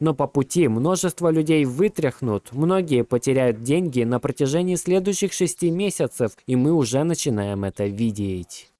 Но по пути множество людей вытряхнут, многие потеряют деньги на протяжении следующих шести месяцев, и мы уже начинаем это видеть.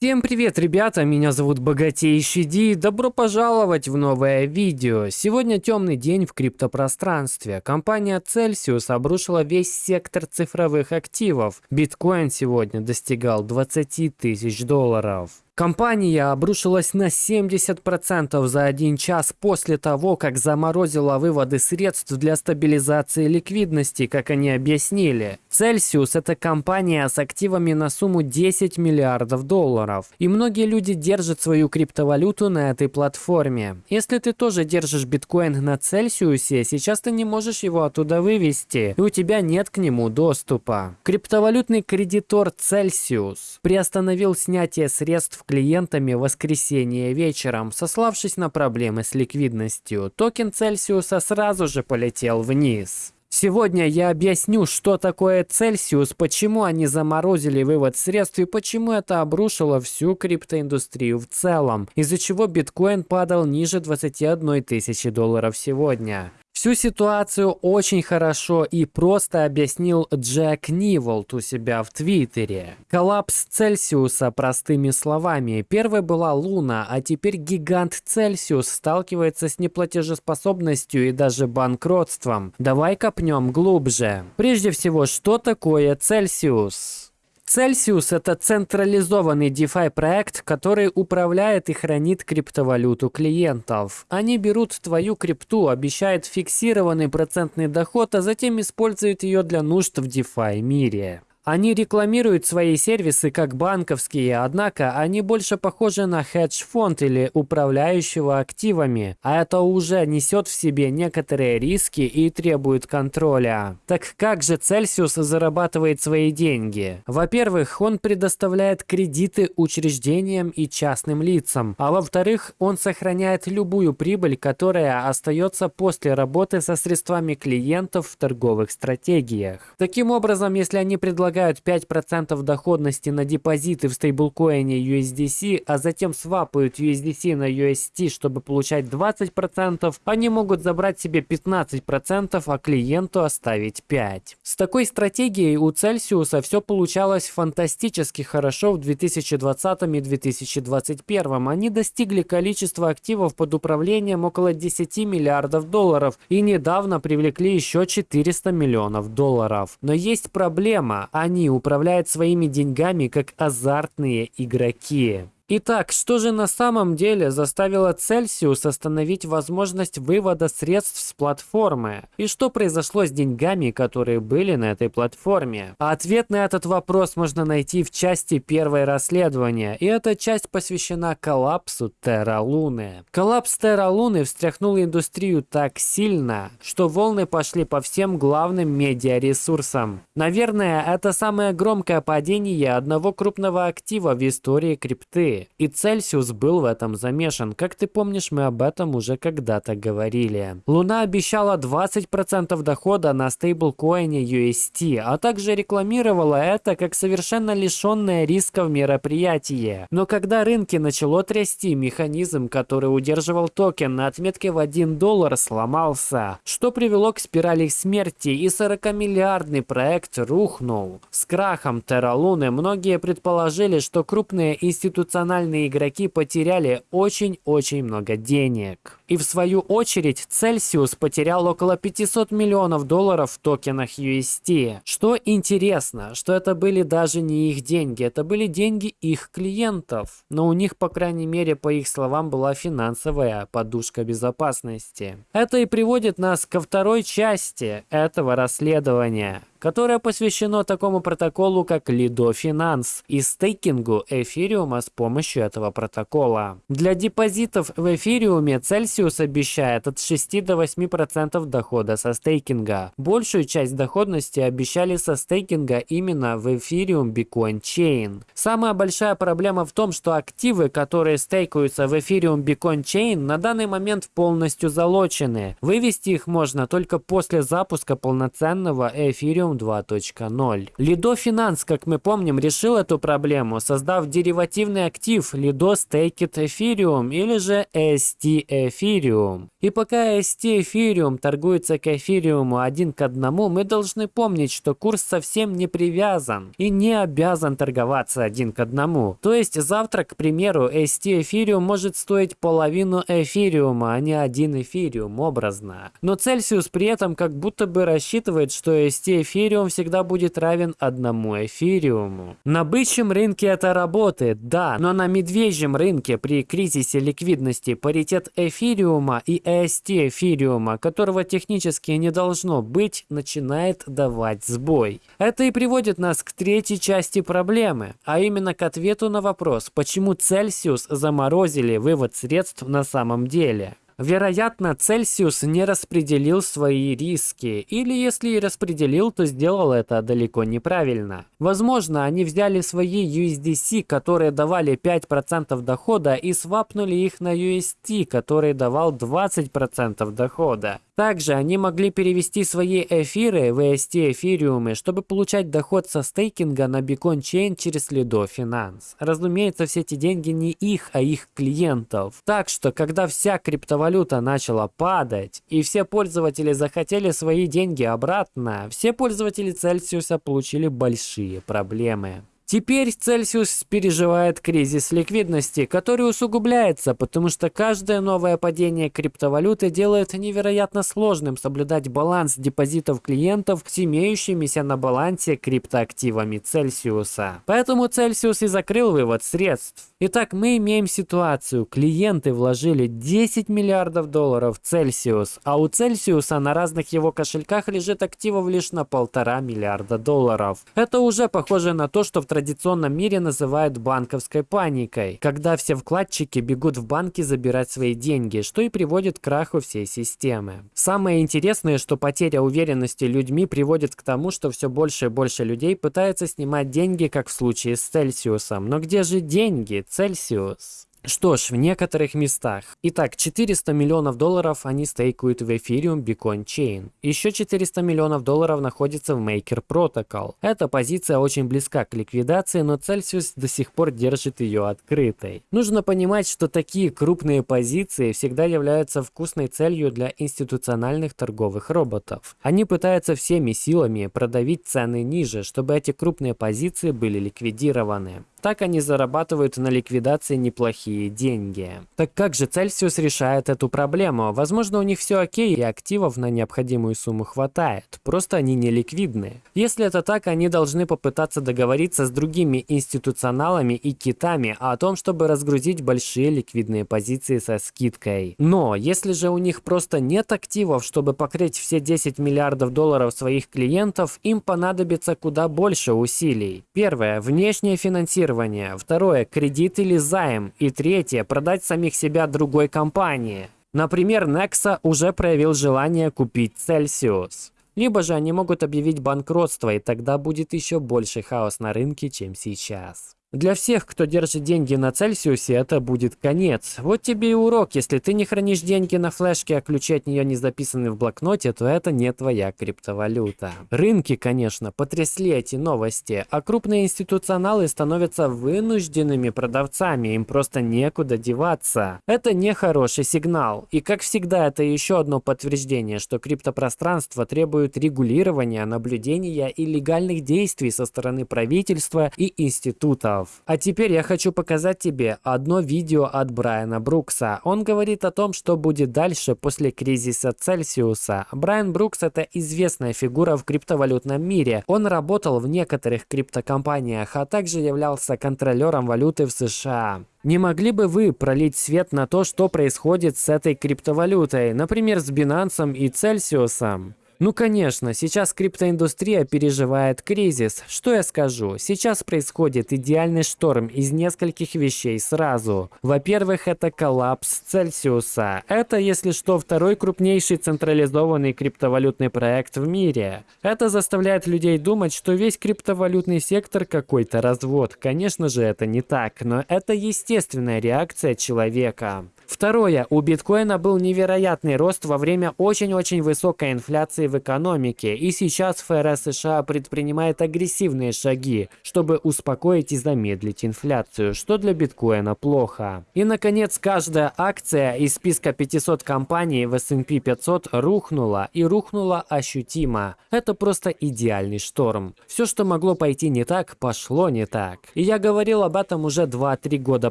Всем привет, ребята, меня зовут Богатейший Ди, добро пожаловать в новое видео. Сегодня темный день в криптопространстве. Компания Celsius обрушила весь сектор цифровых активов. Биткоин сегодня достигал 20 тысяч долларов. Компания обрушилась на 70% за один час после того, как заморозила выводы средств для стабилизации ликвидности, как они объяснили. Celsius – это компания с активами на сумму 10 миллиардов долларов. И многие люди держат свою криптовалюту на этой платформе. Если ты тоже держишь биткоин на Celsius, сейчас ты не можешь его оттуда вывести, и у тебя нет к нему доступа. Криптовалютный кредитор Celsius приостановил снятие средств клиентами в воскресенье вечером, сославшись на проблемы с ликвидностью. Токен Цельсиуса сразу же полетел вниз. Сегодня я объясню, что такое Цельсиус, почему они заморозили вывод средств и почему это обрушило всю криптоиндустрию в целом, из-за чего биткоин падал ниже 21 тысячи долларов сегодня. Всю ситуацию очень хорошо и просто объяснил Джек Ниволт у себя в Твиттере. Коллапс Цельсиуса простыми словами. Первой была Луна, а теперь гигант Цельсиус сталкивается с неплатежеспособностью и даже банкротством. Давай копнем глубже. Прежде всего, что такое Цельсиус? Celsius – это централизованный DeFi проект, который управляет и хранит криптовалюту клиентов. Они берут твою крипту, обещают фиксированный процентный доход, а затем используют ее для нужд в DeFi мире. Они рекламируют свои сервисы как банковские, однако они больше похожи на хедж-фонд или управляющего активами, а это уже несет в себе некоторые риски и требует контроля. Так как же Celsius зарабатывает свои деньги? Во-первых, он предоставляет кредиты учреждениям и частным лицам, а во-вторых, он сохраняет любую прибыль, которая остается после работы со средствами клиентов в торговых стратегиях. Таким образом, если они предлагают предлагают 5% доходности на депозиты в стейблкоине USDC, а затем свапают USDC на UST, чтобы получать 20%, они могут забрать себе 15%, а клиенту оставить 5%. С такой стратегией у Celsius все получалось фантастически хорошо в 2020 и 2021. Они достигли количества активов под управлением около 10 миллиардов долларов и недавно привлекли еще 400 миллионов долларов. Но есть проблема. Они управляют своими деньгами как азартные игроки. Итак, что же на самом деле заставило Celsius остановить возможность вывода средств с платформы? И что произошло с деньгами, которые были на этой платформе? ответ на этот вопрос можно найти в части первой расследования, и эта часть посвящена коллапсу Терра Луны. Коллапс Терра Луны встряхнул индустрию так сильно, что волны пошли по всем главным медиаресурсам. Наверное, это самое громкое падение одного крупного актива в истории крипты. И Цельсиус был в этом замешан. Как ты помнишь, мы об этом уже когда-то говорили. Луна обещала 20% дохода на стейблкоине UST, а также рекламировала это как совершенно лишенное рисков мероприятие. Но когда рынки начало трясти, механизм, который удерживал токен на отметке в 1 доллар, сломался, что привело к спирали смерти, и 40-миллиардный проект рухнул. С крахом Терра Луны многие предположили, что крупные институциональные профессиональные игроки потеряли очень-очень много денег. И в свою очередь Celsius потерял около 500 миллионов долларов в токенах UST. Что интересно, что это были даже не их деньги, это были деньги их клиентов. Но у них, по крайней мере, по их словам, была финансовая подушка безопасности. Это и приводит нас ко второй части этого расследования которое посвящено такому протоколу, как Lido Finance и стейкингу эфириума с помощью этого протокола. Для депозитов в эфириуме Celsius обещает от 6 до 8% дохода со стейкинга. Большую часть доходности обещали со стейкинга именно в эфириум Bitcoin Chain. Самая большая проблема в том, что активы, которые стейкаются в эфириум Bitcoin Chain, на данный момент полностью залочены. Вывести их можно только после запуска полноценного эфириум Ethereum 2.0. Lido Finance, как мы помним, решил эту проблему, создав деривативный актив Lido Staked Ethereum или же ST Ethereum. И пока ST Ethereum торгуется к эфириуму один к одному, мы должны помнить, что курс совсем не привязан и не обязан торговаться один к одному. То есть завтра, к примеру, ST Ethereum может стоить половину эфириума, а не один эфириум, образно. Но Celsius при этом как будто бы рассчитывает, что ST Ethereum всегда будет равен одному эфириуму. На бычьем рынке это работает, да, но на медвежьем рынке при кризисе ликвидности паритет эфириума и ST эфириума, которого технически не должно быть, начинает давать сбой. Это и приводит нас к третьей части проблемы, а именно к ответу на вопрос, почему Celsius заморозили вывод средств на самом деле. Вероятно, Цельсиус не распределил свои риски, или если и распределил, то сделал это далеко неправильно. Возможно, они взяли свои USDC, которые давали 5% дохода, и свапнули их на UST, который давал 20% дохода. Также они могли перевести свои эфиры в EST эфириумы, чтобы получать доход со стейкинга на Beacon Chain через Lido Finance. Разумеется, все эти деньги не их, а их клиентов. Так что, когда вся криптовалюта начала падать, и все пользователи захотели свои деньги обратно, все пользователи Celsius получили большие проблемы. Теперь Цельсиус переживает кризис ликвидности, который усугубляется, потому что каждое новое падение криптовалюты делает невероятно сложным соблюдать баланс депозитов клиентов с имеющимися на балансе криптоактивами Цельсиуса. Поэтому Цельсиус и закрыл вывод средств. Итак, мы имеем ситуацию. Клиенты вложили 10 миллиардов долларов в Цельсиус, а у Цельсиуса на разных его кошельках лежит активов лишь на полтора миллиарда долларов. Это уже похоже на то, что в традиционном мире называют банковской паникой, когда все вкладчики бегут в банки забирать свои деньги, что и приводит к краху всей системы. Самое интересное, что потеря уверенности людьми приводит к тому, что все больше и больше людей пытаются снимать деньги, как в случае с Цельсиусом. Но где же деньги? Цельсиус? Что ж, в некоторых местах. Итак, 400 миллионов долларов они стейкуют в Ethereum Beacon Chain. Еще 400 миллионов долларов находится в Maker Protocol. Эта позиция очень близка к ликвидации, но Celsius до сих пор держит ее открытой. Нужно понимать, что такие крупные позиции всегда являются вкусной целью для институциональных торговых роботов. Они пытаются всеми силами продавить цены ниже, чтобы эти крупные позиции были ликвидированы. Так они зарабатывают на ликвидации неплохие деньги. Так как же Celsius решает эту проблему? Возможно, у них все окей и активов на необходимую сумму хватает. Просто они не ликвидны. Если это так, они должны попытаться договориться с другими институционалами и китами о том, чтобы разгрузить большие ликвидные позиции со скидкой. Но если же у них просто нет активов, чтобы покрыть все 10 миллиардов долларов своих клиентов, им понадобится куда больше усилий. Первое. Внешнее финансирование инвестирование. Второе – кредит или займ. И третье – продать самих себя другой компании. Например, Nexa уже проявил желание купить Celsius. Либо же они могут объявить банкротство, и тогда будет еще больше хаос на рынке, чем сейчас. Для всех, кто держит деньги на Цельсиусе, это будет конец. Вот тебе и урок. Если ты не хранишь деньги на флешке, а ключи от нее не записаны в блокноте, то это не твоя криптовалюта. Рынки, конечно, потрясли эти новости, а крупные институционалы становятся вынужденными продавцами, им просто некуда деваться. Это не хороший сигнал. И как всегда, это еще одно подтверждение, что криптопространство требует регулирования, наблюдения и легальных действий со стороны правительства и институтов долларов. А теперь я хочу показать тебе одно видео от Брайана Брукса. Он говорит о том, что будет дальше после кризиса Цельсиуса. Брайан Брукс это известная фигура в криптовалютном мире. Он работал в некоторых криптокомпаниях, а также являлся контролером валюты в США. Не могли бы вы пролить свет на то, что происходит с этой криптовалютой, например, с Binance и Цельсиусом? Ну конечно, сейчас криптоиндустрия переживает кризис. Что я скажу? Сейчас происходит идеальный шторм из нескольких вещей сразу. Во-первых, это коллапс Цельсиуса. Это, если что, второй крупнейший централизованный криптовалютный проект в мире. Это заставляет людей думать, что весь криптовалютный сектор какой-то развод. Конечно же, это не так, но это естественная реакция человека. Второе. У биткоина был невероятный рост во время очень-очень высокой инфляции в экономике, и сейчас ФРС США предпринимает агрессивные шаги, чтобы успокоить и замедлить инфляцию, что для биткоина плохо. И, наконец, каждая акция из списка 500 компаний в S&P 500 рухнула, и рухнула ощутимо. Это просто идеальный шторм. Все, что могло пойти не так, пошло не так. И я говорил об этом уже 2-3 года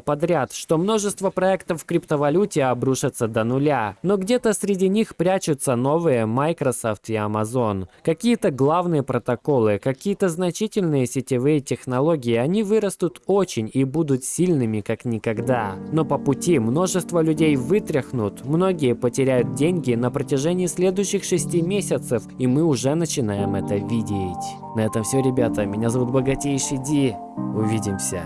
подряд, что множество проектов в криптовалюте обрушатся до нуля. Но где-то среди них прячутся новые Microsoft и Amazon. Какие-то главные протоколы, какие-то значительные сетевые технологии, они вырастут очень и будут сильными как никогда. Но по пути множество людей вытряхнут, многие потеряют деньги на протяжении следующих шести месяцев, и мы уже начинаем это видеть. На этом все, ребята. Меня зовут Богатейший Ди. Увидимся.